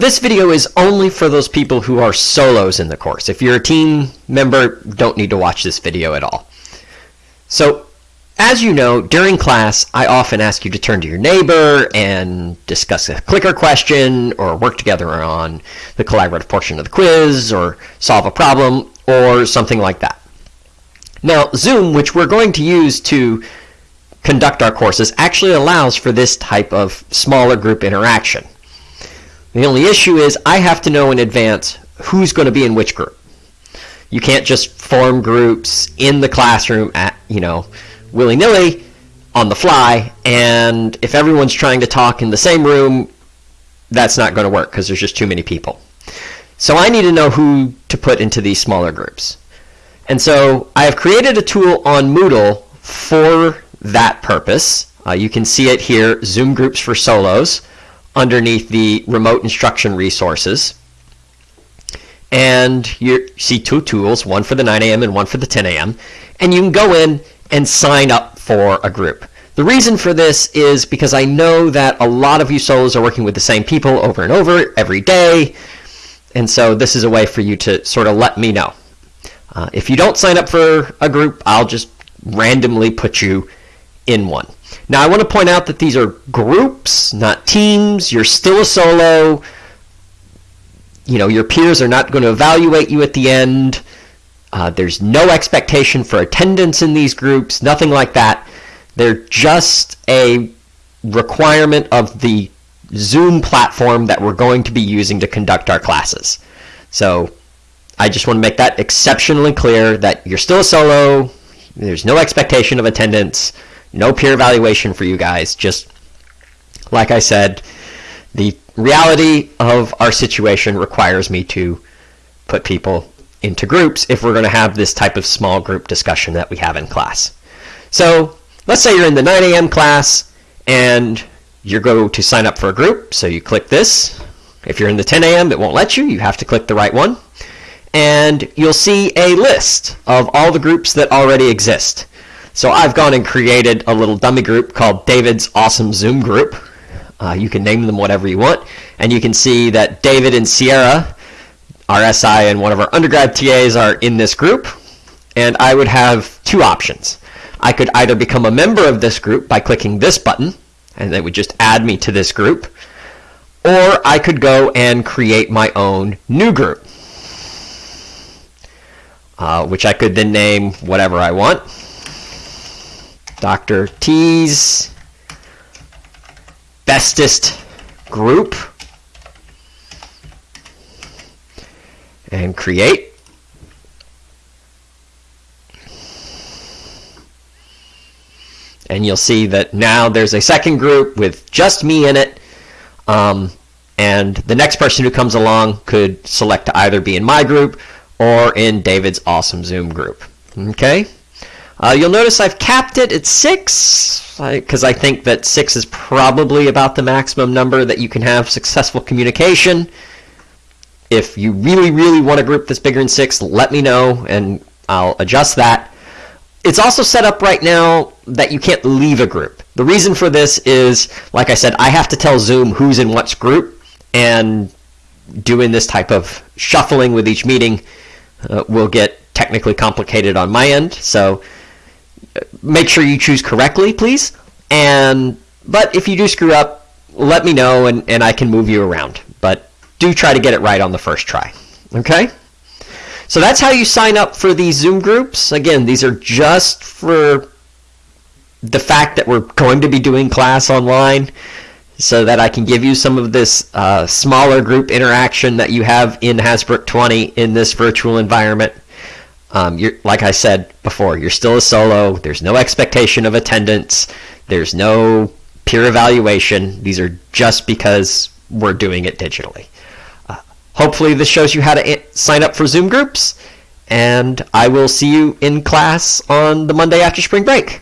This video is only for those people who are solos in the course. If you're a team member, don't need to watch this video at all. So, as you know, during class, I often ask you to turn to your neighbor and discuss a clicker question or work together on the collaborative portion of the quiz or solve a problem or something like that. Now, Zoom, which we're going to use to conduct our courses, actually allows for this type of smaller group interaction. The only issue is I have to know in advance who's going to be in which group. You can't just form groups in the classroom at, you know, willy-nilly on the fly, and if everyone's trying to talk in the same room, that's not going to work because there's just too many people. So I need to know who to put into these smaller groups. And so I have created a tool on Moodle for that purpose. Uh, you can see it here, Zoom Groups for Solos underneath the remote instruction resources. And you see two tools, one for the 9 a.m. and one for the 10 a.m. And you can go in and sign up for a group. The reason for this is because I know that a lot of you solos are working with the same people over and over every day. And so this is a way for you to sort of let me know. Uh, if you don't sign up for a group, I'll just randomly put you in one. Now, I want to point out that these are groups, not teams. You're still a solo. You know, your peers are not going to evaluate you at the end. Uh, there's no expectation for attendance in these groups, nothing like that. They're just a requirement of the Zoom platform that we're going to be using to conduct our classes. So I just want to make that exceptionally clear that you're still a solo. There's no expectation of attendance. No peer evaluation for you guys. Just like I said, the reality of our situation requires me to put people into groups if we're going to have this type of small group discussion that we have in class. So let's say you're in the 9 a.m. class and you go to sign up for a group. So you click this. If you're in the 10 a.m., it won't let you. You have to click the right one. And you'll see a list of all the groups that already exist. So I've gone and created a little dummy group called David's Awesome Zoom Group. Uh, you can name them whatever you want. And you can see that David and Sierra, our SI and one of our undergrad TAs are in this group. And I would have two options. I could either become a member of this group by clicking this button, and it would just add me to this group. Or I could go and create my own new group, uh, which I could then name whatever I want. Dr. T's bestest group and create. And you'll see that now there's a second group with just me in it. Um, and the next person who comes along could select to either be in my group or in David's awesome Zoom group. Okay? Uh, you'll notice I've capped it at 6, because I, think that 6 is probably about the maximum number that you can have successful communication. If you really, really want a group that's bigger than 6, let me know, and I'll adjust that. It's also set up right now that you can't leave a group. The reason for this is, like I said, I have to tell Zoom who's in what group, and doing this type of shuffling with each meeting uh, will get technically complicated on my end. So make sure you choose correctly, please. And but if you do screw up, let me know and, and I can move you around. But do try to get it right on the first try. Okay? So that's how you sign up for these Zoom groups. Again, these are just for the fact that we're going to be doing class online so that I can give you some of this uh, smaller group interaction that you have in Hasbrouck 20 in this virtual environment. Um, you're, like I said before, you're still a solo. There's no expectation of attendance. There's no peer evaluation. These are just because we're doing it digitally. Uh, hopefully, this shows you how to sign up for Zoom groups, and I will see you in class on the Monday after spring break.